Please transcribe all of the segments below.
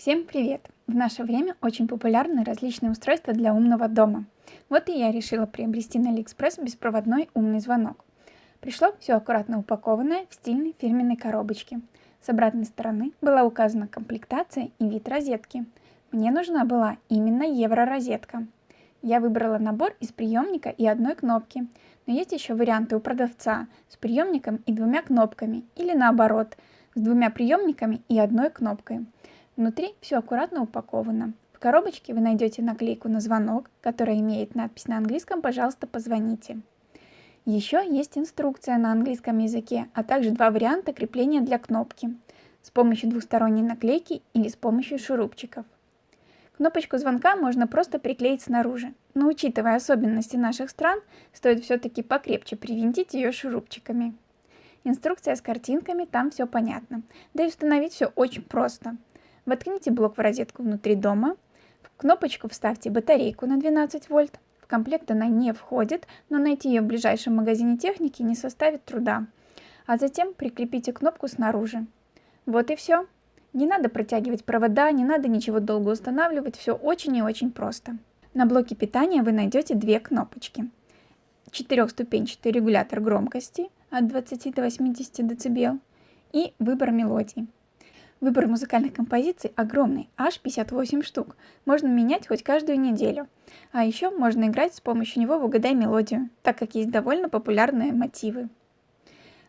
Всем привет! В наше время очень популярны различные устройства для умного дома. Вот и я решила приобрести на Алиэкспресс беспроводной умный звонок. Пришло все аккуратно упакованное в стильной фирменной коробочке. С обратной стороны была указана комплектация и вид розетки. Мне нужна была именно евро-розетка. Я выбрала набор из приемника и одной кнопки, но есть еще варианты у продавца с приемником и двумя кнопками, или наоборот, с двумя приемниками и одной кнопкой. Внутри все аккуратно упаковано. В коробочке вы найдете наклейку на звонок, которая имеет надпись на английском «Пожалуйста, позвоните». Еще есть инструкция на английском языке, а также два варианта крепления для кнопки с помощью двусторонней наклейки или с помощью шурупчиков. Кнопочку звонка можно просто приклеить снаружи, но учитывая особенности наших стран, стоит все-таки покрепче привинтить ее шурупчиками. Инструкция с картинками, там все понятно. Да и установить все очень просто – Воткните блок в розетку внутри дома. В кнопочку вставьте батарейку на 12 вольт. В комплект она не входит, но найти ее в ближайшем магазине техники не составит труда. А затем прикрепите кнопку снаружи. Вот и все. Не надо протягивать провода, не надо ничего долго устанавливать, все очень и очень просто. На блоке питания вы найдете две кнопочки. Четырехступенчатый регулятор громкости от 20 до 80 дБ и выбор мелодий. Выбор музыкальных композиций огромный, аж 58 штук. Можно менять хоть каждую неделю. А еще можно играть с помощью него в «Угадай мелодию», так как есть довольно популярные мотивы.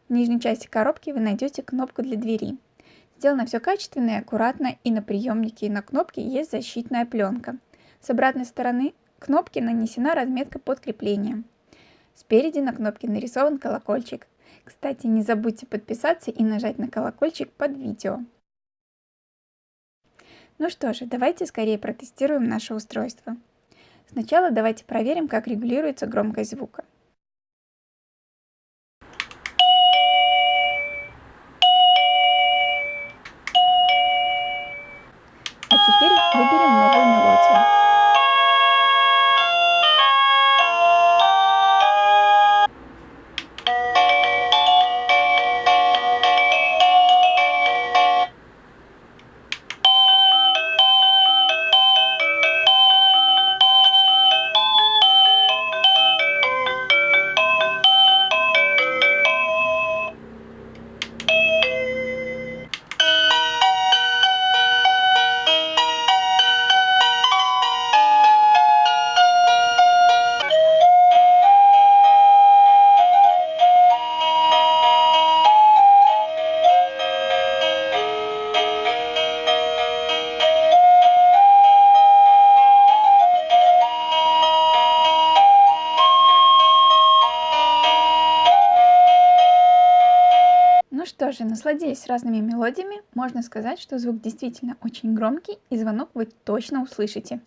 В нижней части коробки вы найдете кнопку для двери. Сделано все качественно и аккуратно, и на приемнике, и на кнопке есть защитная пленка. С обратной стороны кнопки нанесена разметка под креплением. Спереди на кнопке нарисован колокольчик. Кстати, не забудьте подписаться и нажать на колокольчик под видео. Ну что же, давайте скорее протестируем наше устройство. Сначала давайте проверим, как регулируется громкость звука. А теперь выберем же, насладились разными мелодиями, можно сказать, что звук действительно очень громкий и звонок вы точно услышите.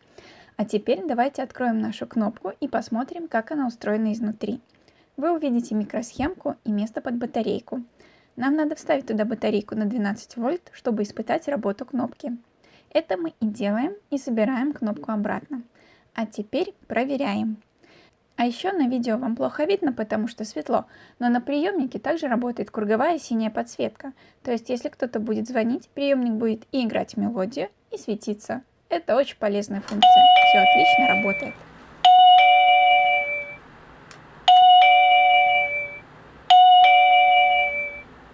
А теперь давайте откроем нашу кнопку и посмотрим, как она устроена изнутри. Вы увидите микросхемку и место под батарейку. Нам надо вставить туда батарейку на 12 вольт, чтобы испытать работу кнопки. Это мы и делаем и собираем кнопку обратно. А теперь проверяем. А еще на видео вам плохо видно, потому что светло, но на приемнике также работает круговая синяя подсветка. То есть, если кто-то будет звонить, приемник будет и играть мелодию, и светиться. Это очень полезная функция. Все отлично работает.